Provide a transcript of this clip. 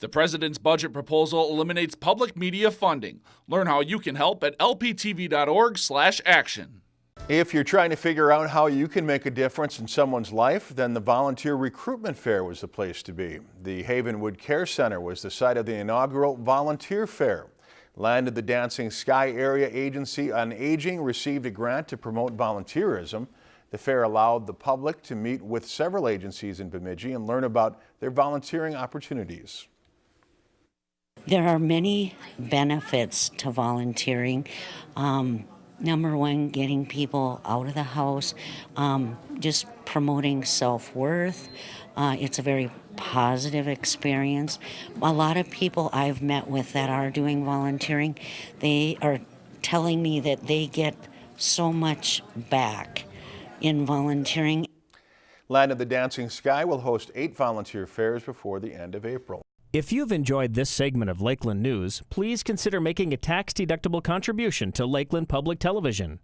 The president's budget proposal eliminates public media funding. Learn how you can help at lptv.org/action. If you're trying to figure out how you can make a difference in someone's life, then the Volunteer Recruitment Fair was the place to be. The Havenwood Care Center was the site of the inaugural Volunteer Fair. Land of the Dancing Sky Area Agency on Aging received a grant to promote volunteerism. The fair allowed the public to meet with several agencies in Bemidji and learn about their volunteering opportunities. There are many benefits to volunteering. Um, number one, getting people out of the house, um, just promoting self worth. Uh, it's a very positive experience. A lot of people I've met with that are doing volunteering, they are telling me that they get so much back in volunteering. Land of the Dancing Sky will host eight volunteer fairs before the end of April. If you've enjoyed this segment of Lakeland News, please consider making a tax-deductible contribution to Lakeland Public Television.